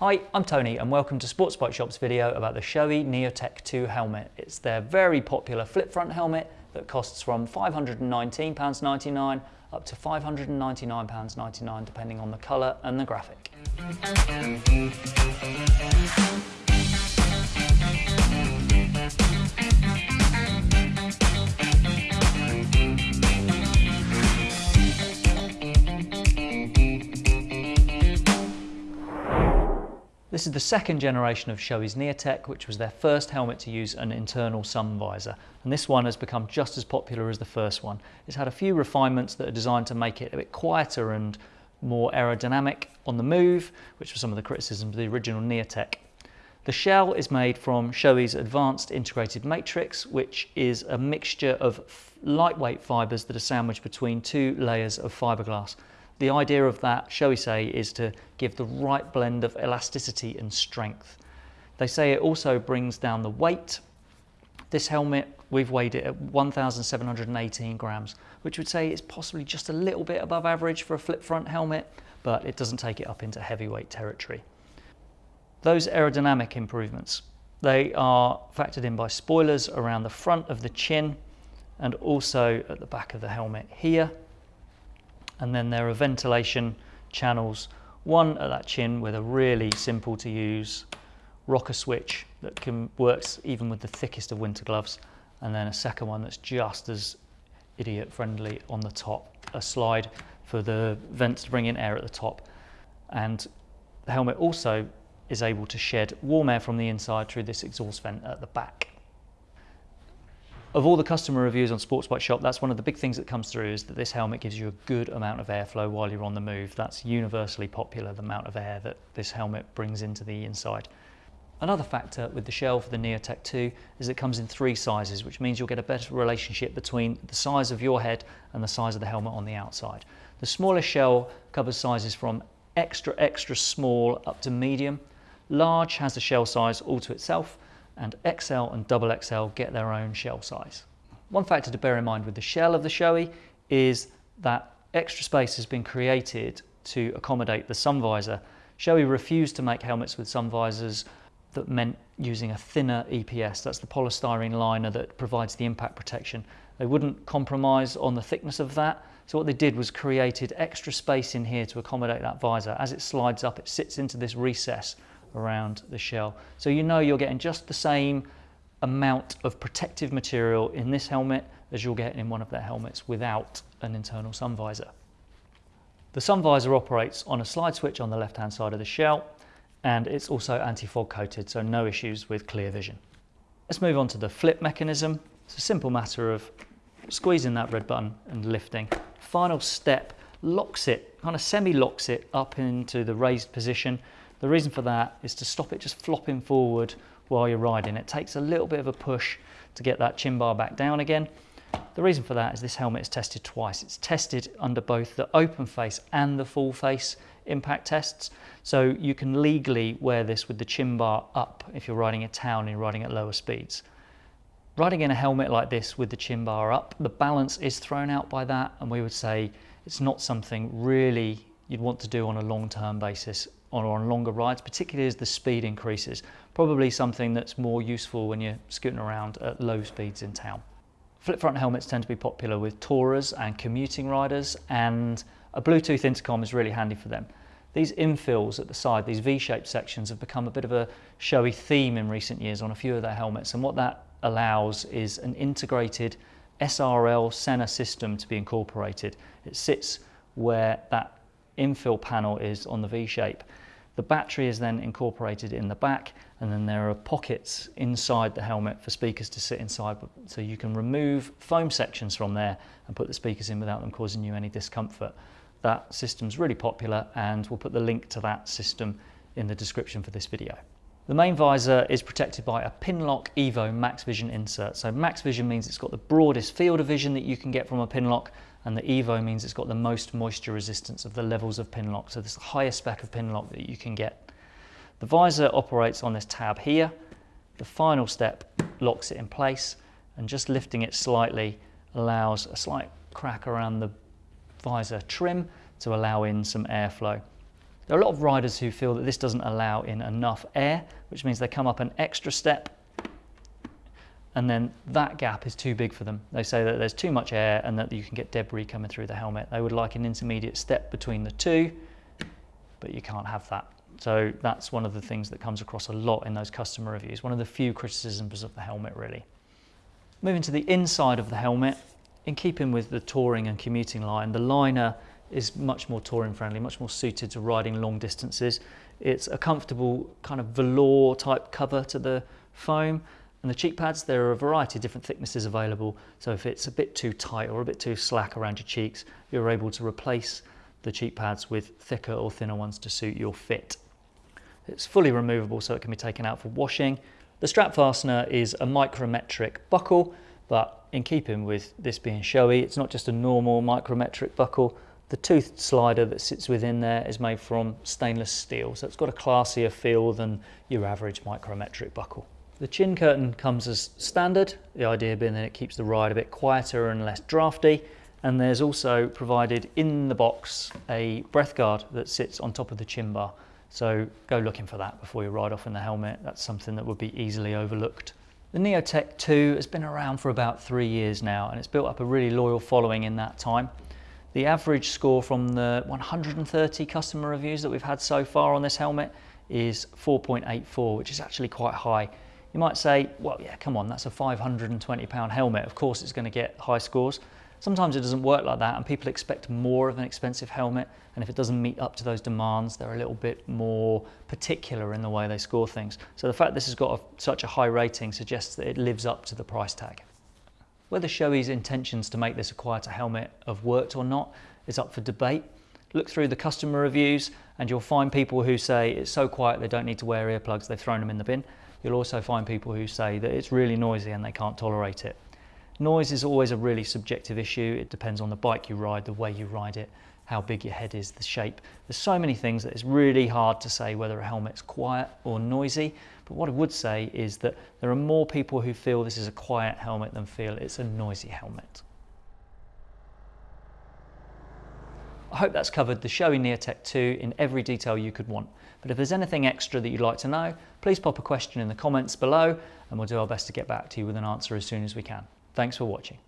Hi, I'm Tony and welcome to Sports Bike Shop's video about the Shoei Neotech 2 helmet. It's their very popular flip front helmet that costs from £519.99 up to £599.99 depending on the colour and the graphic. This is the second generation of Shoei's Neotech, which was their first helmet to use an internal sun visor. And this one has become just as popular as the first one. It's had a few refinements that are designed to make it a bit quieter and more aerodynamic on the move, which was some of the criticisms of the original Neotech. The shell is made from Shoei's Advanced Integrated Matrix, which is a mixture of lightweight fibres that are sandwiched between two layers of fiberglass. The idea of that, shall we say, is to give the right blend of elasticity and strength. They say it also brings down the weight. This helmet, we've weighed it at 1,718 grams, which would say it's possibly just a little bit above average for a flip front helmet, but it doesn't take it up into heavyweight territory. Those aerodynamic improvements, they are factored in by spoilers around the front of the chin and also at the back of the helmet here and then there are ventilation channels, one at that chin with a really simple to use rocker switch that can works even with the thickest of winter gloves, and then a second one that's just as idiot friendly on the top, a slide for the vents to bring in air at the top. And the helmet also is able to shed warm air from the inside through this exhaust vent at the back. Of all the customer reviews on Sports Bike Shop, that's one of the big things that comes through is that this helmet gives you a good amount of airflow while you're on the move. That's universally popular, the amount of air that this helmet brings into the inside. Another factor with the shell for the Neotech 2 is it comes in three sizes, which means you'll get a better relationship between the size of your head and the size of the helmet on the outside. The smaller shell covers sizes from extra, extra small up to medium. Large has the shell size all to itself, and XL and double XL get their own shell size. One factor to bear in mind with the shell of the Shoei is that extra space has been created to accommodate the sun visor. Shoei refused to make helmets with sun visors that meant using a thinner EPS, that's the polystyrene liner that provides the impact protection. They wouldn't compromise on the thickness of that, so what they did was created extra space in here to accommodate that visor. As it slides up, it sits into this recess around the shell. So you know you're getting just the same amount of protective material in this helmet as you'll get in one of their helmets without an internal sun visor. The sun visor operates on a slide switch on the left hand side of the shell and it's also anti-fog coated so no issues with clear vision. Let's move on to the flip mechanism. It's a simple matter of squeezing that red button and lifting. Final step locks it, kind of semi-locks it up into the raised position the reason for that is to stop it just flopping forward while you're riding. It takes a little bit of a push to get that chin bar back down again. The reason for that is this helmet is tested twice. It's tested under both the open face and the full face impact tests. So you can legally wear this with the chin bar up if you're riding a town and riding at lower speeds. Riding in a helmet like this with the chin bar up, the balance is thrown out by that and we would say it's not something really you'd want to do on a long-term basis or on longer rides, particularly as the speed increases. Probably something that's more useful when you're scooting around at low speeds in town. Flip front helmets tend to be popular with tourers and commuting riders and a Bluetooth intercom is really handy for them. These infills at the side, these V-shaped sections have become a bit of a Shoei theme in recent years on a few of their helmets and what that allows is an integrated SRL Sena system to be incorporated. It sits where that infill panel is on the V-shape. The battery is then incorporated in the back and then there are pockets inside the helmet for speakers to sit inside so you can remove foam sections from there and put the speakers in without them causing you any discomfort. That system's really popular and we'll put the link to that system in the description for this video. The main visor is protected by a Pinlock Evo Max Vision insert. So Max Vision means it's got the broadest field of vision that you can get from a Pinlock and the Evo means it's got the most moisture resistance of the levels of Pinlock. So this is the highest spec of Pinlock that you can get. The visor operates on this tab here. The final step locks it in place and just lifting it slightly allows a slight crack around the visor trim to allow in some airflow. There are a lot of riders who feel that this doesn't allow in enough air, which means they come up an extra step and then that gap is too big for them. They say that there's too much air and that you can get debris coming through the helmet. They would like an intermediate step between the two, but you can't have that. So that's one of the things that comes across a lot in those customer reviews. One of the few criticisms of the helmet really. Moving to the inside of the helmet, in keeping with the touring and commuting line, the liner is much more touring friendly, much more suited to riding long distances. It's a comfortable kind of velour type cover to the foam and the cheek pads, there are a variety of different thicknesses available. So if it's a bit too tight or a bit too slack around your cheeks, you're able to replace the cheek pads with thicker or thinner ones to suit your fit. It's fully removable so it can be taken out for washing. The strap fastener is a micrometric buckle, but in keeping with this being showy, it's not just a normal micrometric buckle. The tooth slider that sits within there is made from stainless steel, so it's got a classier feel than your average micrometric buckle. The chin curtain comes as standard, the idea being that it keeps the ride a bit quieter and less drafty. And there's also provided in the box a breath guard that sits on top of the chin bar. So go looking for that before you ride off in the helmet. That's something that would be easily overlooked. The Neotech 2 has been around for about three years now and it's built up a really loyal following in that time. The average score from the 130 customer reviews that we've had so far on this helmet is 4.84, which is actually quite high. You might say, well, yeah, come on, that's a 520 pound helmet. Of course it's going to get high scores. Sometimes it doesn't work like that and people expect more of an expensive helmet. And if it doesn't meet up to those demands, they're a little bit more particular in the way they score things. So the fact this has got a, such a high rating suggests that it lives up to the price tag. Whether Shoei's intentions to make this a quieter helmet have worked or not is up for debate. Look through the customer reviews and you'll find people who say it's so quiet they don't need to wear earplugs, they've thrown them in the bin. You'll also find people who say that it's really noisy and they can't tolerate it. Noise is always a really subjective issue. It depends on the bike you ride, the way you ride it, how big your head is, the shape. There's so many things that it's really hard to say whether a helmet's quiet or noisy. But what I would say is that there are more people who feel this is a quiet helmet than feel it's a noisy helmet. I hope that's covered the Shoei Neotech 2 in every detail you could want. But if there's anything extra that you'd like to know, please pop a question in the comments below and we'll do our best to get back to you with an answer as soon as we can. Thanks for watching.